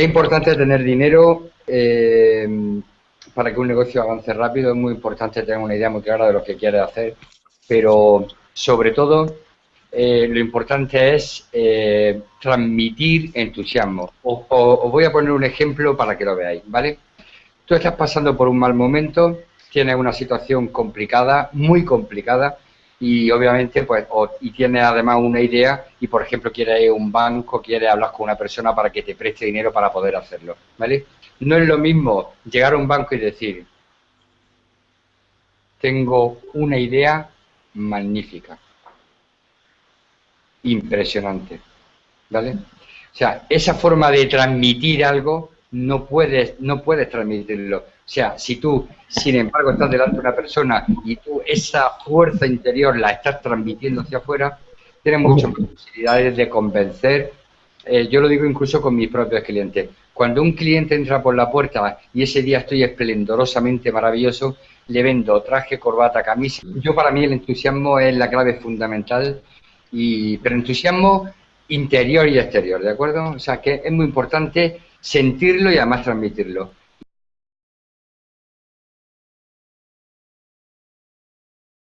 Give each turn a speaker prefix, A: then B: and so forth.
A: Es importante tener dinero eh, para que un negocio avance rápido, es muy importante tener una idea muy clara de lo que quieres hacer, pero sobre todo eh, lo importante es eh, transmitir entusiasmo. Os, voy a poner un ejemplo para que lo veáis, ¿vale? Tú estás pasando por un mal momento, tienes una situación complicada, muy complicada, y obviamente, pues, y tienes además una idea y, por ejemplo, quieres ir a un banco, quieres hablar con una persona para que te preste dinero para poder hacerlo, ¿vale? No es lo mismo llegar a un banco y decir, tengo una idea magnífica, impresionante, ¿vale? O sea, esa forma de transmitir algo no puedes, no puedes transmitirlo. O sea, si tú, sin embargo, estás delante de una persona y tú esa fuerza interior la estás transmitiendo hacia afuera, tienes muchas posibilidades de convencer. Eh, yo lo digo incluso con mis propios clientes. Cuando un cliente entra por la puerta y ese día estoy esplendorosamente maravilloso, le vendo traje, corbata, camisa. Yo para mí el entusiasmo es la clave fundamental, y, pero entusiasmo interior y exterior, ¿de acuerdo? O sea que es muy importante sentirlo y además transmitirlo.